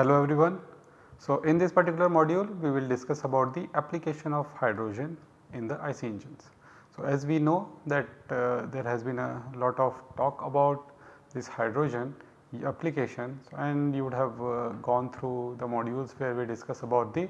Hello everyone. So, in this particular module we will discuss about the application of hydrogen in the IC engines. So, as we know that uh, there has been a lot of talk about this hydrogen applications and you would have uh, gone through the modules where we discuss about the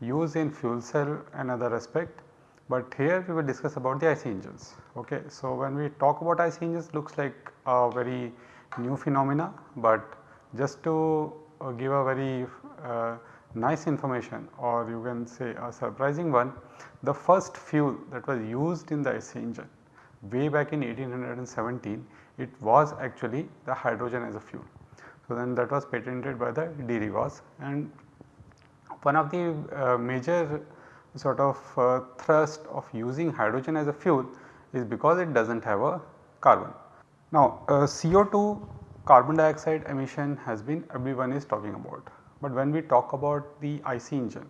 use in fuel cell and other aspect, but here we will discuss about the IC engines. Okay. So, when we talk about IC engines looks like a very new phenomena, but just to uh, give a very uh, nice information or you can say a surprising one, the first fuel that was used in the IC engine way back in 1817 it was actually the hydrogen as a fuel. So, then that was patented by the de Rivaz and one of the uh, major sort of uh, thrust of using hydrogen as a fuel is because it does not have a carbon. Now, uh, CO2 carbon dioxide emission has been everyone is talking about, but when we talk about the IC engine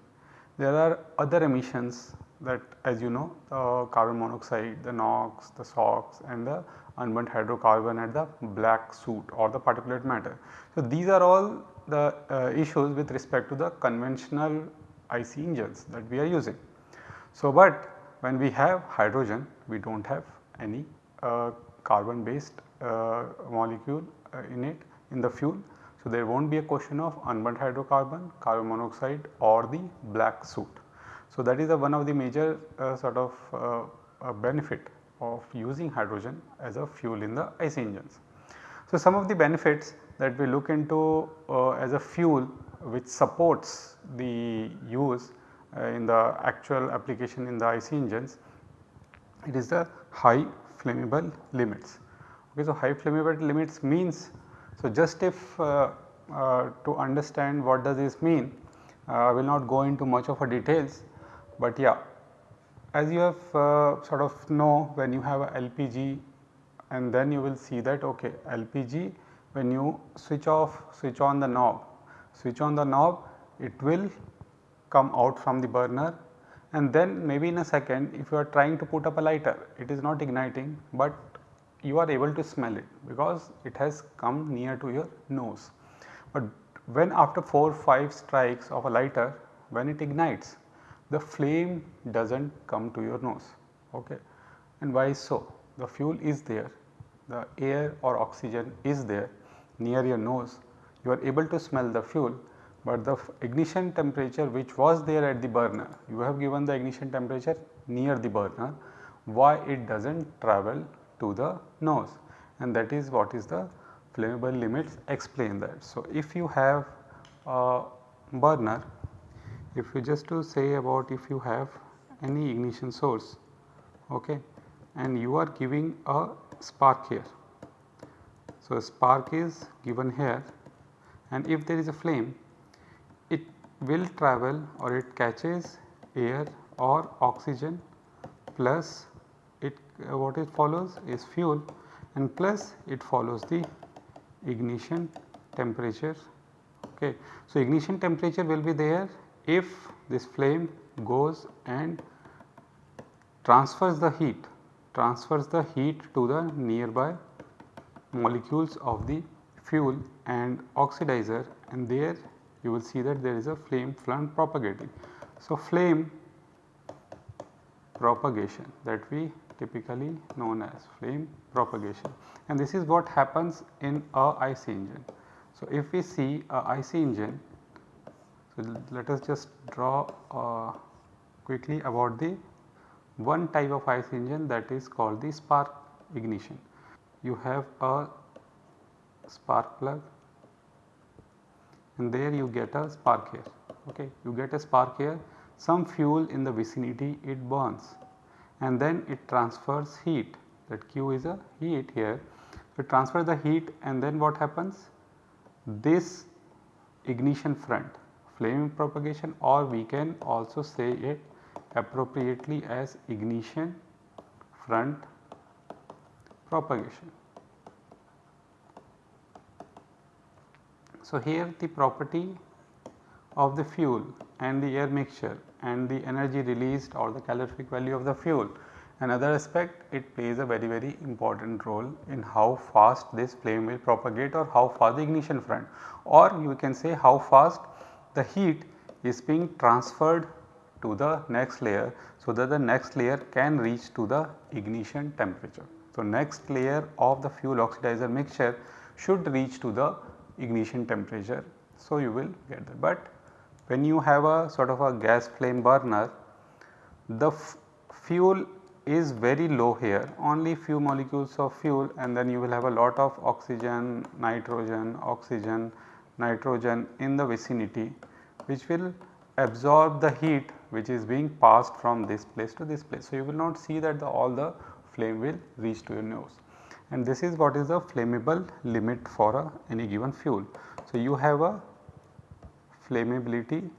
there are other emissions that as you know the carbon monoxide, the NOx, the SOx and the unburnt hydrocarbon at the black soot or the particulate matter. So, these are all the uh, issues with respect to the conventional IC engines that we are using. So, but when we have hydrogen we do not have any uh, carbon based uh, molecule uh, in it in the fuel. So, there will not be a question of unburnt hydrocarbon, carbon monoxide or the black soot. So, that is one of the major uh, sort of uh, benefit of using hydrogen as a fuel in the IC engines. So, some of the benefits that we look into uh, as a fuel which supports the use uh, in the actual application in the IC engines, it is the high flammable limits. Okay, so, high flammable limits means, so just if uh, uh, to understand what does this mean, uh, I will not go into much of a details, but yeah as you have uh, sort of know when you have a LPG and then you will see that okay LPG when you switch off switch on the knob switch on the knob it will come out from the burner and then maybe in a second if you are trying to put up a lighter it is not igniting but you are able to smell it because it has come near to your nose. But when after 4 5 strikes of a lighter when it ignites the flame does not come to your nose okay. and why so? The fuel is there, the air or oxygen is there near your nose, you are able to smell the fuel, but the ignition temperature which was there at the burner, you have given the ignition temperature near the burner, why it does not travel to the nose and that is what is the flammable limits explain that. So, if you have a burner if you just to say about if you have any ignition source okay, and you are giving a spark here. So, a spark is given here and if there is a flame it will travel or it catches air or oxygen plus it uh, what it follows is fuel and plus it follows the ignition temperature okay. So, ignition temperature will be there if this flame goes and transfers the heat transfers the heat to the nearby molecules of the fuel and oxidizer and there you will see that there is a flame front propagating. So, flame propagation that we typically known as flame propagation and this is what happens in a IC engine. So, if we see a IC engine let us just draw uh, quickly about the one type of IC engine that is called the spark ignition. You have a spark plug and there you get a spark here okay? You get a spark here some fuel in the vicinity it burns and then it transfers heat. That Q is a heat here. It transfers the heat and then what happens? This ignition front flame propagation or we can also say it appropriately as ignition front propagation. So, here the property of the fuel and the air mixture and the energy released or the calorific value of the fuel. Another aspect it plays a very very important role in how fast this flame will propagate or how fast the ignition front or you can say how fast the heat is being transferred to the next layer so that the next layer can reach to the ignition temperature. So, next layer of the fuel oxidizer mixture should reach to the ignition temperature. So, you will get that. But when you have a sort of a gas flame burner, the fuel is very low here only few molecules of fuel and then you will have a lot of oxygen, nitrogen, oxygen, nitrogen in the vicinity which will absorb the heat which is being passed from this place to this place. So, you will not see that the, all the flame will reach to your nose and this is what is the flammable limit for a, any given fuel. So, you have a flammability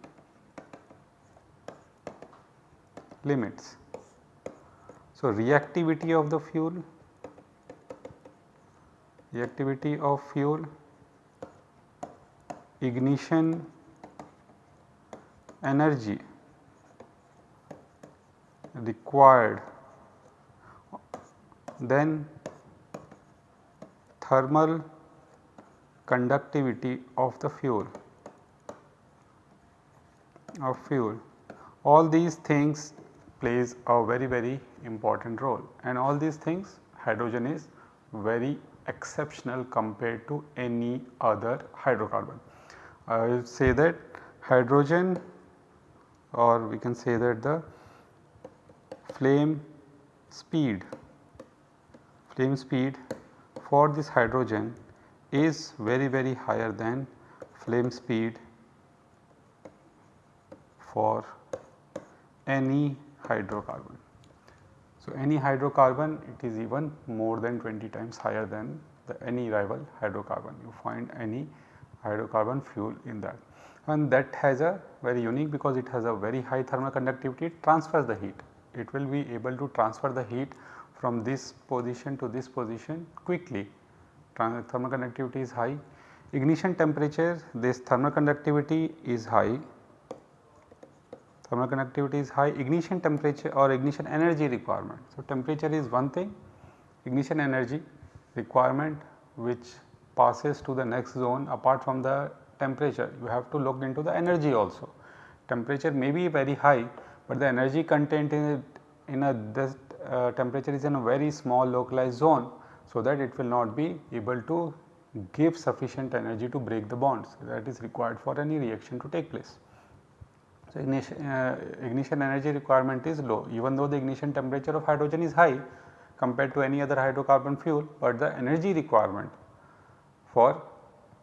limits. So, reactivity of the fuel, reactivity of fuel, ignition energy required. Then thermal conductivity of the fuel of fuel. All these things plays a very very important role. And all these things hydrogen is very exceptional compared to any other hydrocarbon. I will say that hydrogen or we can say that the flame speed flame speed for this hydrogen is very very higher than flame speed for any hydrocarbon. So, any hydrocarbon it is even more than 20 times higher than the any rival hydrocarbon you find any hydrocarbon fuel in that and that has a very unique because it has a very high thermal conductivity it transfers the heat. It will be able to transfer the heat from this position to this position quickly thermal conductivity is high. Ignition temperature this thermal conductivity is high, thermal conductivity is high, ignition temperature or ignition energy requirement. So, temperature is one thing, ignition energy requirement which passes to the next zone apart from the temperature you have to look into the energy also. Temperature may be very high, but the energy content in, it, in a this uh, temperature is in a very small localized zone. So, that it will not be able to give sufficient energy to break the bonds that is required for any reaction to take place. So, ignition, uh, ignition energy requirement is low even though the ignition temperature of hydrogen is high compared to any other hydrocarbon fuel, but the energy requirement for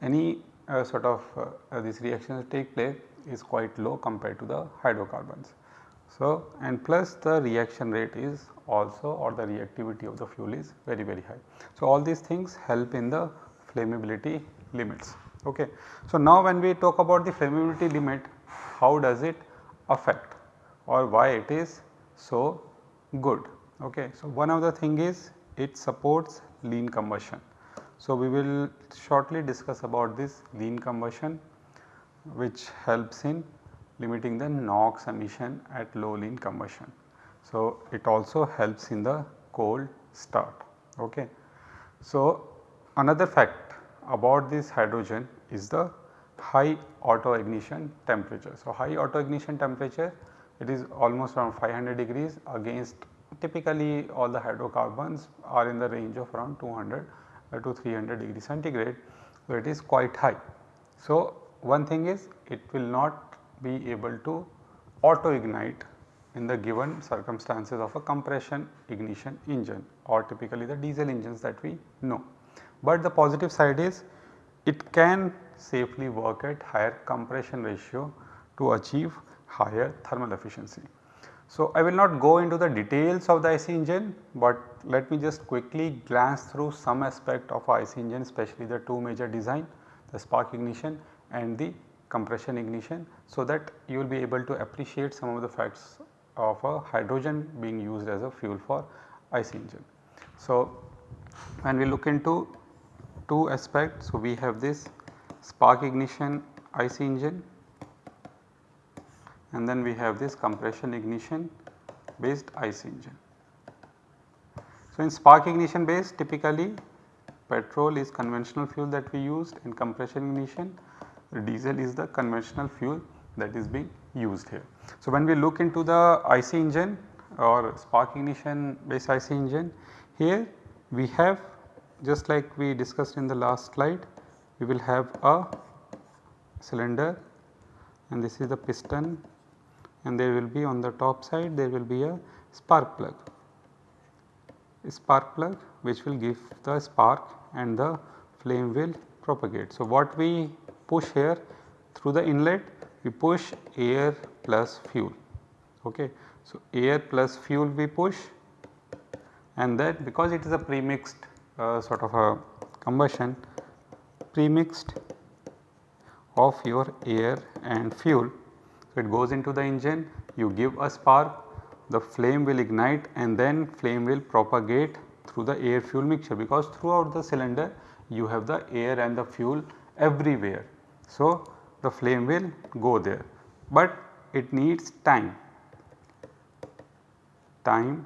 any uh, sort of uh, these reactions take place is quite low compared to the hydrocarbons. So, and plus the reaction rate is also or the reactivity of the fuel is very very high. So, all these things help in the flammability limits. Okay. So, now when we talk about the flammability limit how does it affect or why it is so good. Okay. So, one of the thing is it supports lean combustion. So, we will shortly discuss about this lean combustion which helps in limiting the NOx emission at low lean combustion. So, it also helps in the cold start. Okay. So, another fact about this hydrogen is the high auto ignition temperature. So, high auto ignition temperature it is almost around 500 degrees against typically all the hydrocarbons are in the range of around 200 to 300 degree centigrade. where it is quite high. So, one thing is it will not be able to auto ignite in the given circumstances of a compression ignition engine or typically the diesel engines that we know. But the positive side is it can safely work at higher compression ratio to achieve higher thermal efficiency. So, I will not go into the details of the IC engine, but let me just quickly glance through some aspect of IC engine especially the two major design the spark ignition and the compression ignition so that you will be able to appreciate some of the facts of a hydrogen being used as a fuel for IC engine. So, when we look into two aspects, so we have this spark ignition IC engine and then we have this compression ignition based IC engine. So, in spark ignition based typically petrol is conventional fuel that we used in compression ignition, diesel is the conventional fuel that is being used here. So, when we look into the IC engine or spark ignition based IC engine here we have just like we discussed in the last slide we will have a cylinder and this is the piston and there will be on the top side there will be a spark plug. A spark plug which will give the spark and the flame will propagate. So, what we push here through the inlet we push air plus fuel. Okay. So, air plus fuel we push and that because it is a premixed uh, sort of a combustion premixed of your air and fuel it goes into the engine, you give a spark, the flame will ignite and then flame will propagate through the air fuel mixture because throughout the cylinder you have the air and the fuel everywhere. So, the flame will go there, but it needs time, time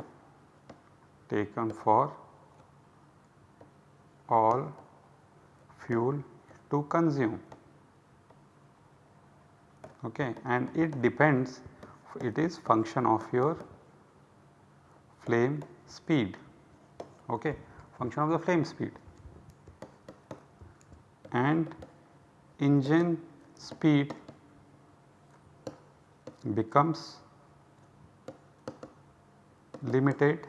taken for all fuel to consume okay, and it depends it is function of your flame speed okay, function of the flame speed and engine speed becomes limited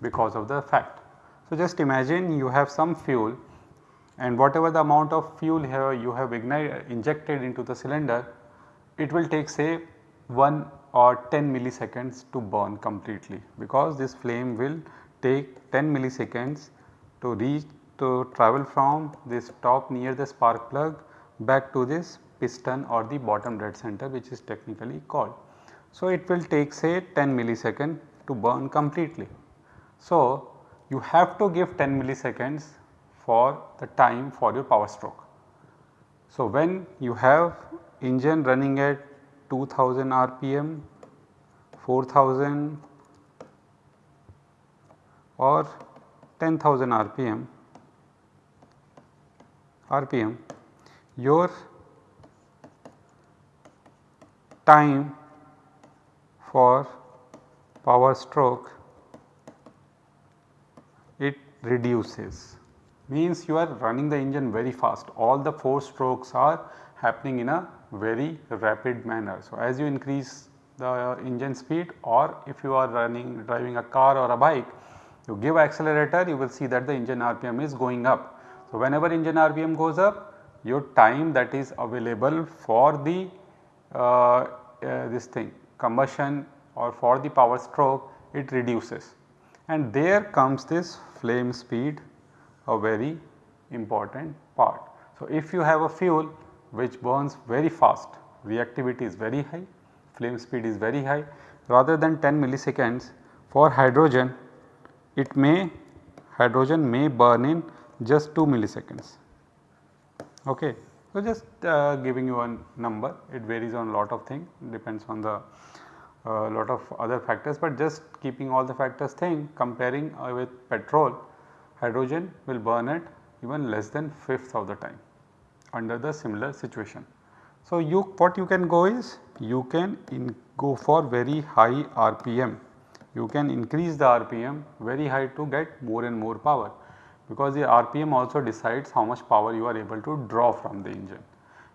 because of the fact. So, just imagine you have some fuel and whatever the amount of fuel here you have ignited injected into the cylinder it will take say 1 or 10 milliseconds to burn completely because this flame will take 10 milliseconds to reach to travel from this top near the spark plug back to this piston or the bottom dead center which is technically called. So, it will take say 10 millisecond to burn completely. So, you have to give 10 milliseconds for the time for your power stroke. So, when you have engine running at 2000 rpm, 4000 or 10,000 rpm, rpm your time for power stroke it reduces. Means you are running the engine very fast. All the 4 strokes are happening in a very rapid manner. So, as you increase the engine speed or if you are running driving a car or a bike you give accelerator you will see that the engine RPM is going up. So, whenever engine RPM goes up your time that is available for the uh, uh, this thing combustion or for the power stroke it reduces and there comes this flame speed a very important part. So, if you have a fuel which burns very fast, reactivity is very high, flame speed is very high rather than 10 milliseconds for hydrogen it may hydrogen may burn in just 2 milliseconds. Okay. So, just uh, giving you a number it varies on a lot of things depends on the uh, lot of other factors, but just keeping all the factors thing comparing uh, with petrol hydrogen will burn at even less than fifth of the time under the similar situation. So, you what you can go is you can go for very high RPM, you can increase the RPM very high to get more and more power because the RPM also decides how much power you are able to draw from the engine.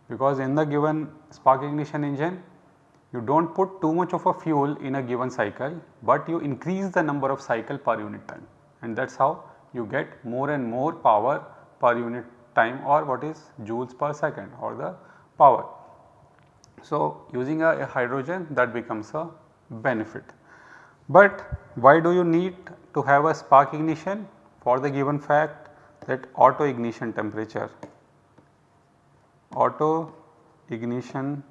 Because in the given spark ignition engine you do not put too much of a fuel in a given cycle, but you increase the number of cycle per unit time and that is how you get more and more power per unit time or what is joules per second or the power. So, using a, a hydrogen that becomes a benefit. But why do you need to have a spark ignition for the given fact that auto ignition temperature, auto ignition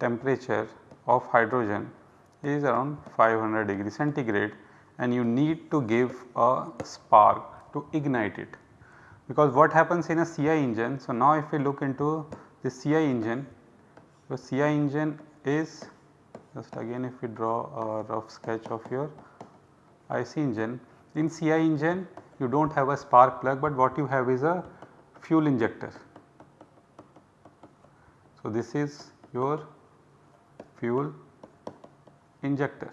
temperature of hydrogen is around 500 degree centigrade and you need to give a spark to ignite it. Because what happens in a CI engine. So, now if we look into the CI engine, the CI engine is just again if we draw a rough sketch of your IC engine. In CI engine you do not have a spark plug, but what you have is a fuel injector. So, this is your fuel injector.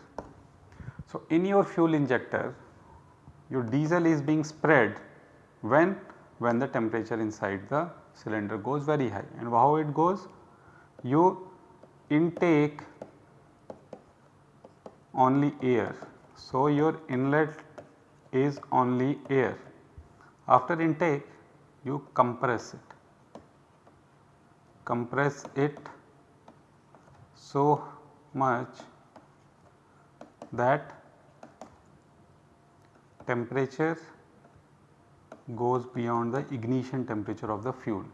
So, in your fuel injector your diesel is being spread when when the temperature inside the cylinder goes very high. And how it goes? You intake only air. So, your inlet is only air. After intake you compress it. Compress it so much that temperature goes beyond the ignition temperature of the fuel.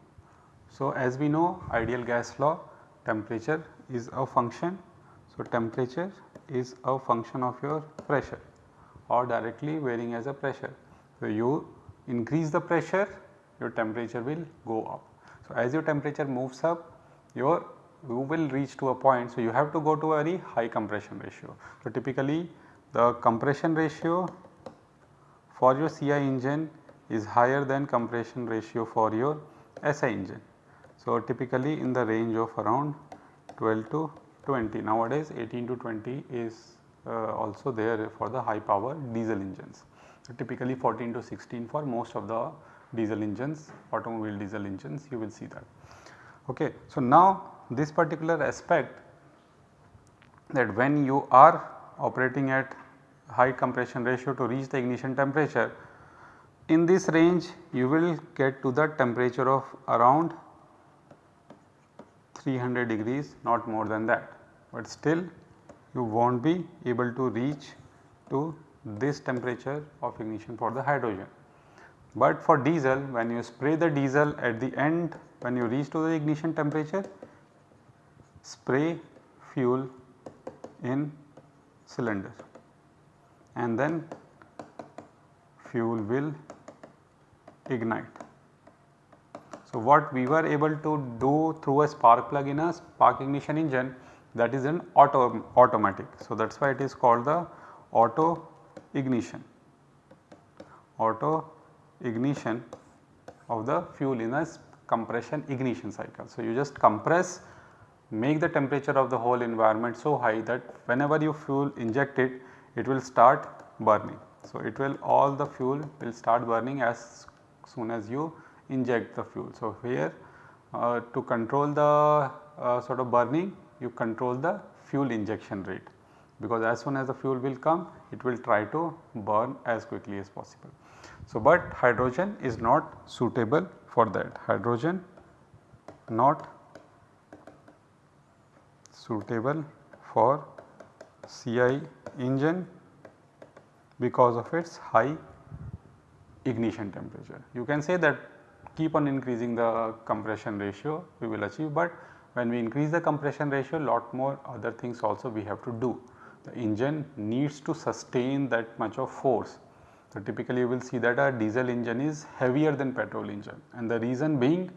So, as we know ideal gas law temperature is a function. So, temperature is a function of your pressure or directly varying as a pressure. So, you increase the pressure your temperature will go up. So, as your temperature moves up your you will reach to a point. So, you have to go to a very high compression ratio. So, typically the compression ratio for your CI engine is higher than compression ratio for your SI engine. So, typically in the range of around 12 to 20 nowadays 18 to 20 is uh, also there for the high power diesel engines. So, typically 14 to 16 for most of the diesel engines automobile diesel engines you will see that. Okay. So, now this particular aspect that when you are operating at high compression ratio to reach the ignition temperature in this range you will get to the temperature of around 300 degrees not more than that, but still you will not be able to reach to this temperature of ignition for the hydrogen. But for diesel when you spray the diesel at the end when you reach to the ignition temperature spray fuel in cylinder and then fuel will ignite. So, what we were able to do through a spark plug in a spark ignition engine that is an auto automatic. So, that is why it is called the auto ignition, auto ignition of the fuel in a compression ignition cycle. So, you just compress make the temperature of the whole environment so high that whenever you fuel inject it, it will start burning. So, it will all the fuel will start burning as soon as you inject the fuel. So, here uh, to control the uh, sort of burning you control the fuel injection rate because as soon as the fuel will come it will try to burn as quickly as possible. So, but hydrogen is not suitable for that hydrogen not suitable for CI engine because of its high ignition temperature. You can say that keep on increasing the compression ratio we will achieve, but when we increase the compression ratio lot more other things also we have to do. The engine needs to sustain that much of force. So, typically you will see that a diesel engine is heavier than petrol engine and the reason being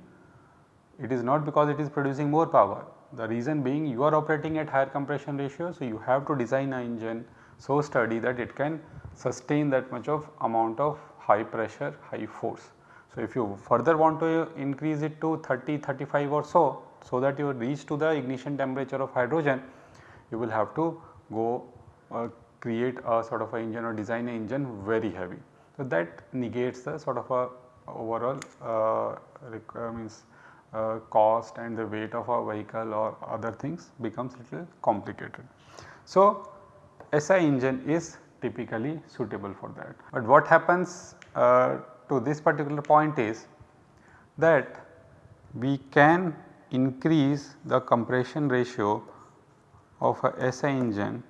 it is not because it is producing more power. The reason being you are operating at higher compression ratio. So, you have to design an engine so sturdy that it can sustain that much of amount of high pressure, high force. So, if you further want to increase it to 30, 35 or so, so that you reach to the ignition temperature of hydrogen, you will have to go uh, create a sort of a engine or design an engine very heavy. So, that negates the sort of a overall uh, uh, means uh, cost and the weight of a vehicle or other things becomes little complicated. So, SI engine is typically suitable for that. But what happens uh, to this particular point is that we can increase the compression ratio of a SI engine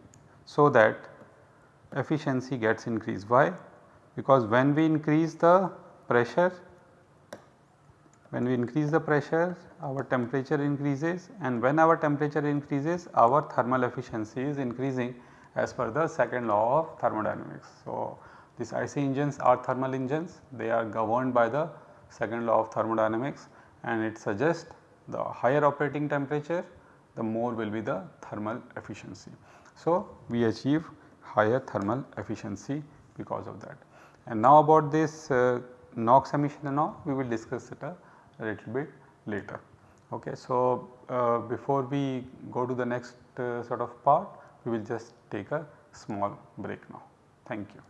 so that efficiency gets increased. Why? Because when we increase the pressure, when we increase the pressure our temperature increases and when our temperature increases our thermal efficiency is increasing as per the second law of thermodynamics. So, these IC engines are thermal engines they are governed by the second law of thermodynamics and it suggests the higher operating temperature the more will be the thermal efficiency. So, we achieve higher thermal efficiency because of that. And now about this uh, NOx emission and all we will discuss it a, little bit later. Okay. So, uh, before we go to the next uh, sort of part we will just take a small break now. Thank you.